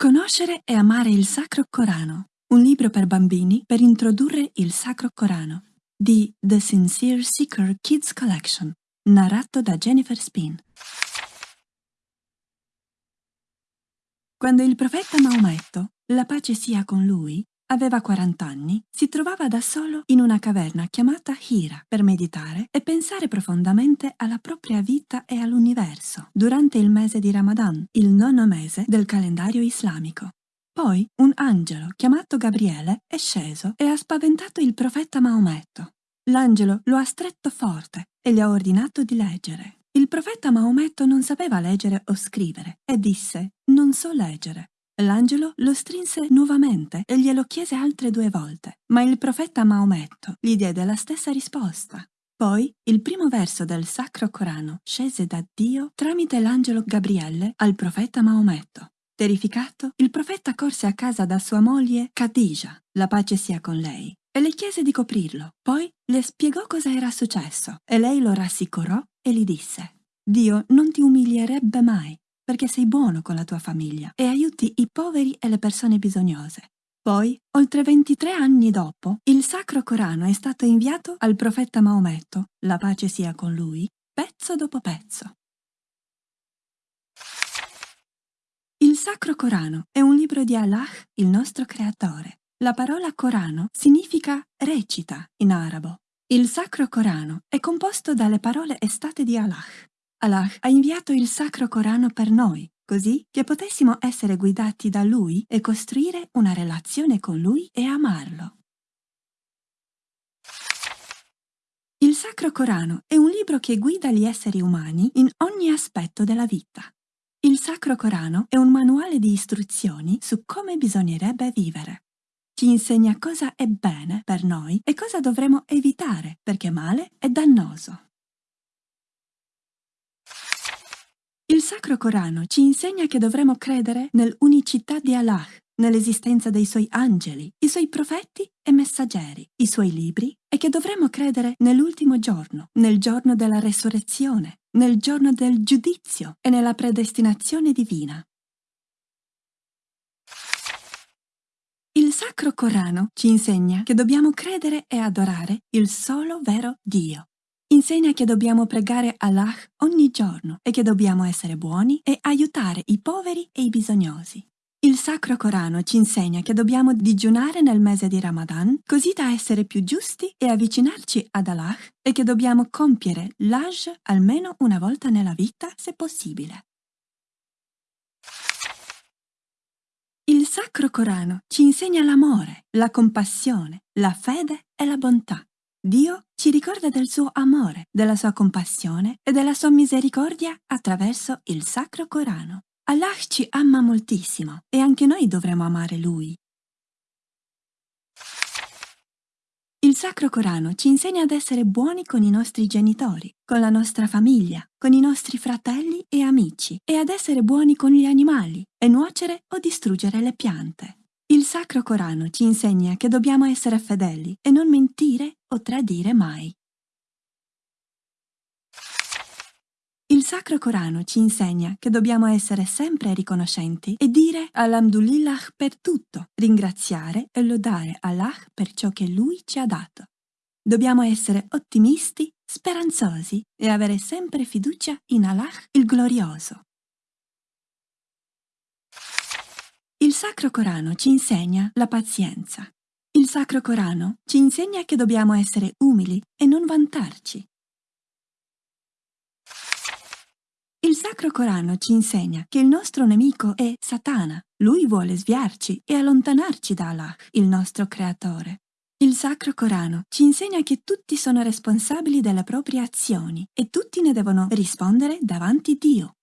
Conoscere e amare il Sacro Corano, un libro per bambini per introdurre il Sacro Corano, di The Sincere Seeker Kids Collection, narrato da Jennifer Spin. Quando il profeta Maometto, la pace sia con lui, aveva 40 anni, si trovava da solo in una caverna chiamata Hira per meditare e pensare profondamente alla propria vita e all'universo durante il mese di Ramadan, il nono mese del calendario islamico. Poi un angelo chiamato Gabriele è sceso e ha spaventato il profeta Maometto. L'angelo lo ha stretto forte e gli ha ordinato di leggere. Il profeta Maometto non sapeva leggere o scrivere e disse non so leggere. L'angelo lo strinse nuovamente e glielo chiese altre due volte, ma il profeta Maometto gli diede la stessa risposta. Poi il primo verso del Sacro Corano scese da Dio tramite l'angelo Gabriele al profeta Maometto. Terrificato, il profeta corse a casa da sua moglie Khadija, la pace sia con lei, e le chiese di coprirlo. Poi le spiegò cosa era successo e lei lo rassicurò e gli disse Dio non ti umilierebbe mai perché sei buono con la tua famiglia e aiuti i poveri e le persone bisognose. Poi, oltre 23 anni dopo, il Sacro Corano è stato inviato al profeta Maometto, la pace sia con lui, pezzo dopo pezzo. Il Sacro Corano è un libro di Allah, il nostro creatore. La parola Corano significa recita in arabo. Il Sacro Corano è composto dalle parole estate di Allah, Allah ha inviato il Sacro Corano per noi, così che potessimo essere guidati da Lui e costruire una relazione con Lui e amarlo. Il Sacro Corano è un libro che guida gli esseri umani in ogni aspetto della vita. Il Sacro Corano è un manuale di istruzioni su come bisognerebbe vivere. Ci insegna cosa è bene per noi e cosa dovremo evitare perché male è dannoso. Il Sacro Corano ci insegna che dovremo credere nell'unicità di Allah, nell'esistenza dei suoi angeli, i suoi profeti e messaggeri, i suoi libri e che dovremo credere nell'ultimo giorno, nel giorno della resurrezione, nel giorno del giudizio e nella predestinazione divina. Il Sacro Corano ci insegna che dobbiamo credere e adorare il solo vero Dio, Insegna che dobbiamo pregare Allah ogni giorno e che dobbiamo essere buoni e aiutare i poveri e i bisognosi. Il Sacro Corano ci insegna che dobbiamo digiunare nel mese di Ramadan così da essere più giusti e avvicinarci ad Allah e che dobbiamo compiere l'Hajj almeno una volta nella vita se possibile. Il Sacro Corano ci insegna l'amore, la compassione, la fede e la bontà. Dio ci ricorda del suo amore, della sua compassione e della sua misericordia attraverso il Sacro Corano. Allah ci ama moltissimo e anche noi dovremo amare Lui. Il Sacro Corano ci insegna ad essere buoni con i nostri genitori, con la nostra famiglia, con i nostri fratelli e amici e ad essere buoni con gli animali e nuocere o distruggere le piante. Il Sacro Corano ci insegna che dobbiamo essere fedeli e non mentire o tradire mai. Il Sacro Corano ci insegna che dobbiamo essere sempre riconoscenti e dire Alhamdulillah per tutto, ringraziare e lodare Allah per ciò che Lui ci ha dato. Dobbiamo essere ottimisti, speranzosi e avere sempre fiducia in Allah il Glorioso. Il Sacro Corano ci insegna la pazienza. Il Sacro Corano ci insegna che dobbiamo essere umili e non vantarci. Il Sacro Corano ci insegna che il nostro nemico è Satana. Lui vuole sviarci e allontanarci da Allah, il nostro Creatore. Il Sacro Corano ci insegna che tutti sono responsabili delle proprie azioni e tutti ne devono rispondere davanti Dio.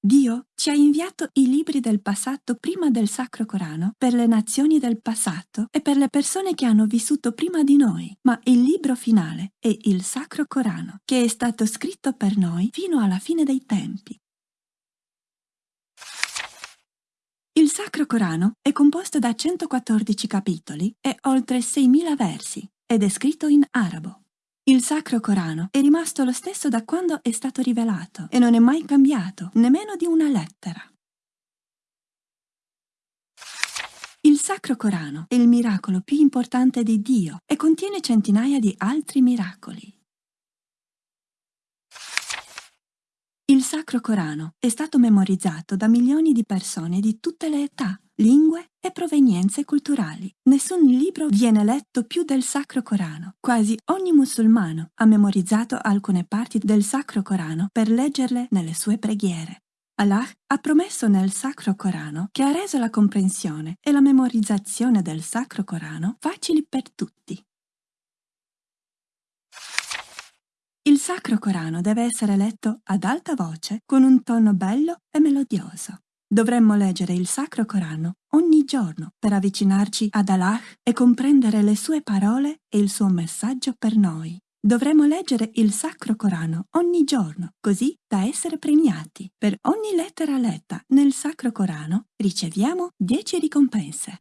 Dio ci ha inviato i libri del passato prima del Sacro Corano per le nazioni del passato e per le persone che hanno vissuto prima di noi, ma il libro finale è il Sacro Corano, che è stato scritto per noi fino alla fine dei tempi. Il Sacro Corano è composto da 114 capitoli e oltre 6.000 versi ed è scritto in arabo. Il Sacro Corano è rimasto lo stesso da quando è stato rivelato e non è mai cambiato, nemmeno di una lettera. Il Sacro Corano è il miracolo più importante di Dio e contiene centinaia di altri miracoli. Il Sacro Corano è stato memorizzato da milioni di persone di tutte le età, lingue e provenienze culturali. Nessun libro viene letto più del Sacro Corano. Quasi ogni musulmano ha memorizzato alcune parti del Sacro Corano per leggerle nelle sue preghiere. Allah ha promesso nel Sacro Corano che ha reso la comprensione e la memorizzazione del Sacro Corano facili per tutti. Il Sacro Corano deve essere letto ad alta voce con un tono bello e melodioso. Dovremmo leggere il Sacro Corano ogni giorno per avvicinarci ad Allah e comprendere le sue parole e il suo messaggio per noi. Dovremmo leggere il Sacro Corano ogni giorno, così da essere premiati. Per ogni lettera letta nel Sacro Corano riceviamo 10 ricompense.